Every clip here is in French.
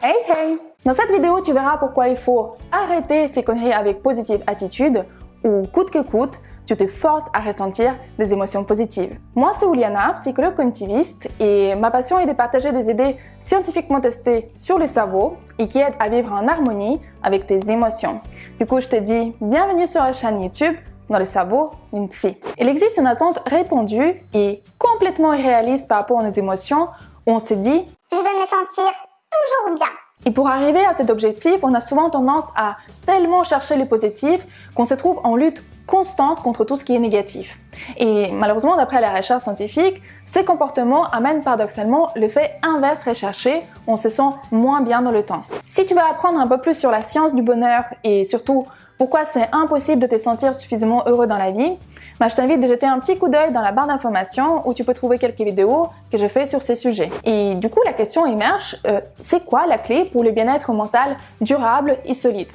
Hey hey Dans cette vidéo, tu verras pourquoi il faut arrêter ces conneries avec positive attitude ou coûte que coûte, tu te forces à ressentir des émotions positives. Moi, c'est Uliana, psychologue cognitiviste, et ma passion est de partager des idées scientifiquement testées sur le cerveau et qui aident à vivre en harmonie avec tes émotions. Du coup, je te dis bienvenue sur la chaîne YouTube dans le cerveau d'une psy. Il existe une attente répandue et complètement irréaliste par rapport à nos émotions où on se dit « je vais me sentir toujours bien ». Et pour arriver à cet objectif, on a souvent tendance à tellement chercher le positif qu'on se trouve en lutte constante contre tout ce qui est négatif. Et malheureusement, d'après la recherche scientifique, ces comportements amènent paradoxalement le fait inverse recherché, on se sent moins bien dans le temps. Si tu veux apprendre un peu plus sur la science du bonheur et surtout pourquoi c'est impossible de te sentir suffisamment heureux dans la vie, bah, je t'invite de jeter un petit coup d'œil dans la barre d'informations où tu peux trouver quelques vidéos que je fais sur ces sujets. Et du coup, la question émerge, euh, c'est quoi la clé pour le bien-être mental durable et solide?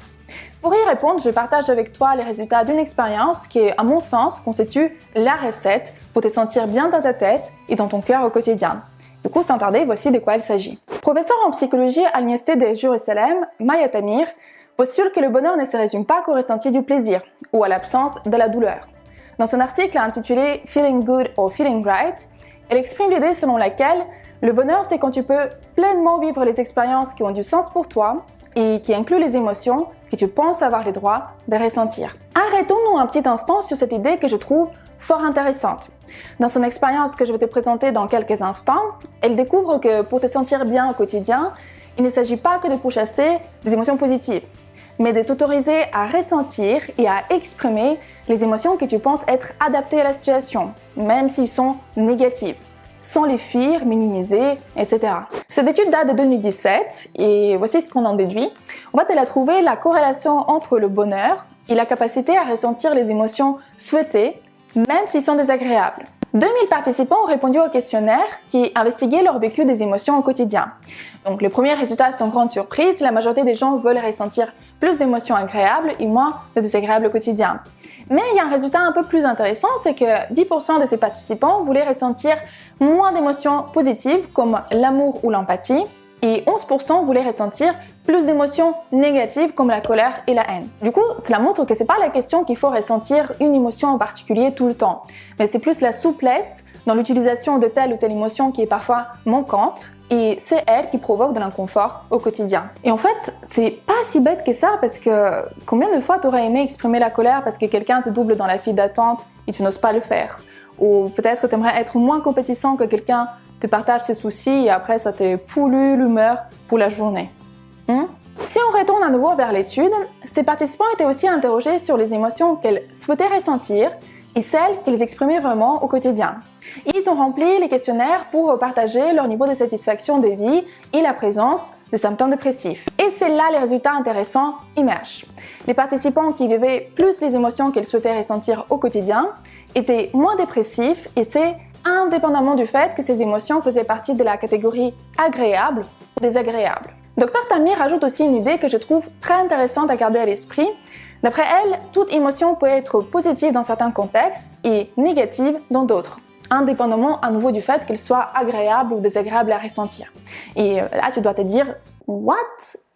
Pour y répondre, je partage avec toi les résultats d'une expérience qui, à mon sens, constitue la recette pour te sentir bien dans ta tête et dans ton cœur au quotidien. Du coup, sans tarder, voici de quoi il s'agit. Professeur en psychologie à l'Université de Jérusalem, Maya Tamir postule que le bonheur ne se résume pas qu'au ressenti du plaisir ou à l'absence de la douleur. Dans son article intitulé Feeling Good or Feeling Right, elle exprime l'idée selon laquelle le bonheur, c'est quand tu peux pleinement vivre les expériences qui ont du sens pour toi et qui incluent les émotions que tu penses avoir le droit de ressentir. Arrêtons-nous un petit instant sur cette idée que je trouve fort intéressante. Dans son expérience que je vais te présenter dans quelques instants, elle découvre que pour te sentir bien au quotidien, il ne s'agit pas que de pourchasser des émotions positives, mais de t'autoriser à ressentir et à exprimer les émotions que tu penses être adaptées à la situation, même s'ils sont négatives sans les fuir, minimiser, etc. Cette étude date de 2017 et voici ce qu'on en déduit. En fait, elle a trouvé la corrélation entre le bonheur et la capacité à ressentir les émotions souhaitées, même s'ils sont désagréables. 2000 participants ont répondu au questionnaire qui investiguait leur vécu des émotions au quotidien. Donc les premiers résultats sont grande surprise, la majorité des gens veulent ressentir plus d'émotions agréables et moins de désagréables au quotidien. Mais il y a un résultat un peu plus intéressant, c'est que 10% de ces participants voulaient ressentir moins d'émotions positives comme l'amour ou l'empathie et 11% voulaient ressentir plus d'émotions négatives comme la colère et la haine. Du coup, cela montre que c'est pas la question qu'il faut ressentir une émotion en particulier tout le temps, mais c'est plus la souplesse dans l'utilisation de telle ou telle émotion qui est parfois manquante et c'est elle qui provoque de l'inconfort au quotidien. Et en fait, c'est pas si bête que ça parce que combien de fois tu aurais aimé exprimer la colère parce que quelqu'un te double dans la file d'attente et tu n'oses pas le faire? Ou peut-être tu aimerais être moins compétissant que quelqu'un te partage ses soucis et après ça te pollue l'humeur pour la journée. Hmm? Si on retourne à nouveau vers l'étude, ces participants étaient aussi interrogés sur les émotions qu'elles souhaitaient ressentir et celles qu'ils exprimaient vraiment au quotidien. Ils ont rempli les questionnaires pour partager leur niveau de satisfaction de vie et la présence de symptômes dépressifs. Et c'est là les résultats intéressants émergent. Les participants qui vivaient plus les émotions qu'ils souhaitaient ressentir au quotidien étaient moins dépressifs et c'est indépendamment du fait que ces émotions faisaient partie de la catégorie agréable ou désagréable. Dr Tamir ajoute aussi une idée que je trouve très intéressante à garder à l'esprit. D'après elle, toute émotion peut être positive dans certains contextes et négative dans d'autres indépendamment à nouveau du fait qu'elle soit agréable ou désagréable à ressentir. Et euh, là, tu dois te dire, what?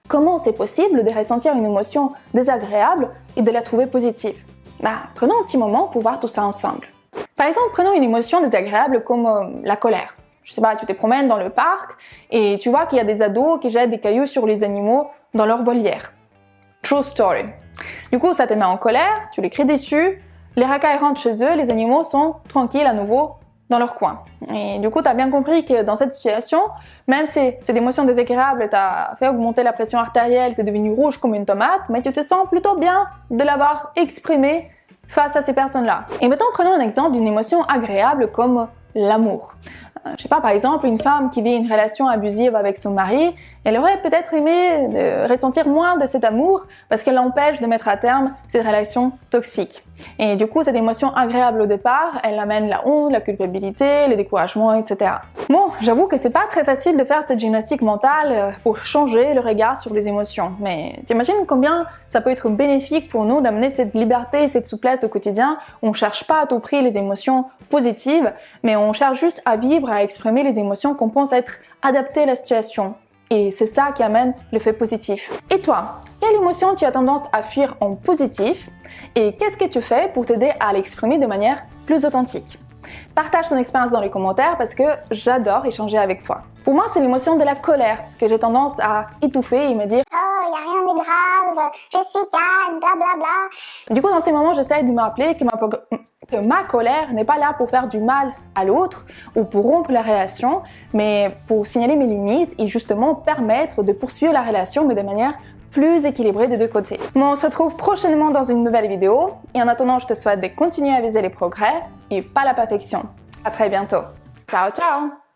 Comment c'est possible de ressentir une émotion désagréable et de la trouver positive? Bah, Prenons un petit moment pour voir tout ça ensemble. Par exemple, prenons une émotion désagréable comme euh, la colère. Je sais pas, tu te promènes dans le parc et tu vois qu'il y a des ados qui jettent des cailloux sur les animaux dans leur volière. True story. Du coup, ça te met en colère, tu les cries déçus, les racailles rentrent chez eux, les animaux sont tranquilles à nouveau dans leur coin. Et du coup, tu as bien compris que dans cette situation, même si cette émotion désagréable t'a fait augmenter la pression artérielle, t'es devenu rouge comme une tomate, mais tu te sens plutôt bien de l'avoir exprimé face à ces personnes-là. Et maintenant, prenons un exemple d'une émotion agréable comme l'amour. Euh, je sais pas, par exemple, une femme qui vit une relation abusive avec son mari, elle aurait peut-être aimé de ressentir moins de cet amour parce qu'elle l'empêche de mettre à terme cette relation toxique. Et du coup, cette émotion agréable au départ, elle amène la honte, la culpabilité, le découragement, etc. Bon, j'avoue que c'est pas très facile de faire cette gymnastique mentale euh, pour changer le regard sur les émotions, mais t'imagines combien ça peut être bénéfique pour nous d'amener cette liberté et cette souplesse au quotidien. On cherche pas à tout prix les émotions positives, mais on cherche juste à vivre, à exprimer les émotions qu'on pense être adaptées à la situation Et c'est ça qui amène l'effet positif. Et toi, quelle émotion tu as tendance à fuir en positif Et qu'est-ce que tu fais pour t'aider à l'exprimer de manière plus authentique? Partage ton expérience dans les commentaires parce que j'adore échanger avec toi. Pour moi, c'est l'émotion de la colère que j'ai tendance à étouffer et me dire rien grave, je suis calme, bla bla bla. Du coup, dans ces moments, j'essaie de me rappeler que ma, colère n'est pas là pour faire du mal à l'autre ou pour rompre la relation, mais pour signaler mes limites et justement permettre de poursuivre la relation, mais de manière plus équilibrée des deux côtés. on se retrouve prochainement dans une nouvelle vidéo et en attendant, je te souhaite de continuer à viser les progrès et pas la perfection. À très bientôt. Ciao, ciao